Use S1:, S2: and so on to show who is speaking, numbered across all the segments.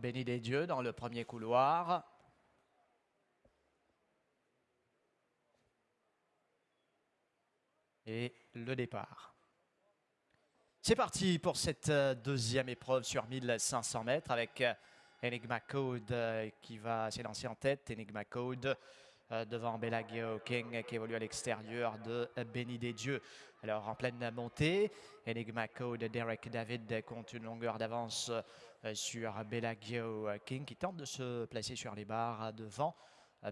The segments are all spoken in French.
S1: Béni des dieux dans le premier couloir. Et le départ. C'est parti pour cette euh, deuxième épreuve sur 1500 mètres avec euh, Enigma Code euh, qui va s'élancer en tête. Enigma Code devant Bellagio King qui évolue à l'extérieur de Béni des Dieux. Alors en pleine montée, Enigma Code, Derek David compte une longueur d'avance sur Bellagio King qui tente de se placer sur les barres devant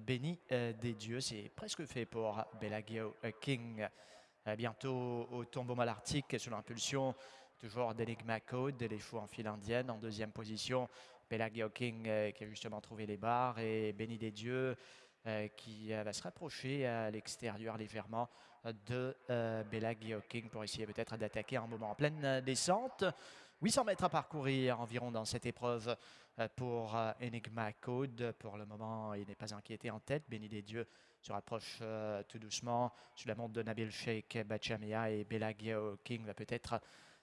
S1: Béni des Dieux. C'est presque fait pour Bellagio King. Bientôt au tombeau malartique sous l'impulsion toujours d'Enigma Code, les fous en file indienne. En deuxième position, Pelagio King euh, qui a justement trouvé les barres et Béni des Dieux euh, qui euh, va se rapprocher à l'extérieur légèrement de Belagio King pour essayer peut-être d'attaquer un moment en pleine descente. 800 mètres à parcourir environ dans cette épreuve pour Enigma Code. Pour le moment, il n'est pas inquiété en tête. Béni des Dieux se rapproche tout doucement sur la montre de Nabil Sheikh Bachamea et Belagio King va peut-être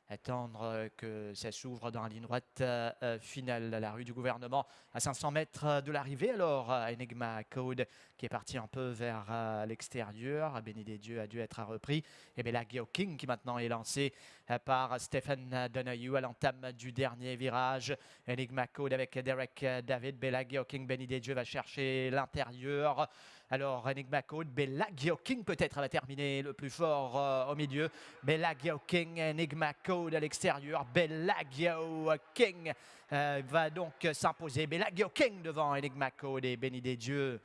S1: attendre euh, que ça s'ouvre dans la ligne droite euh, euh, finale, la rue du gouvernement à 500 mètres de l'arrivée. Alors, Enigma Code qui est parti un peu vers l'extérieur. Béni des dieux a dû être repris. Et Belagio King qui maintenant est lancé par Stephen Donahue à l'entame du dernier virage. Enigma Code avec Derek David. Belagio King, Béni des dieux va chercher l'intérieur. Alors, Enigma Code, Belagio King peut-être va terminer le plus fort au milieu. Belagio King, Enigma Code à l'extérieur. Bellagio King euh, va donc s'imposer. Bellagio King devant Enigma Code et Béni des Dieux.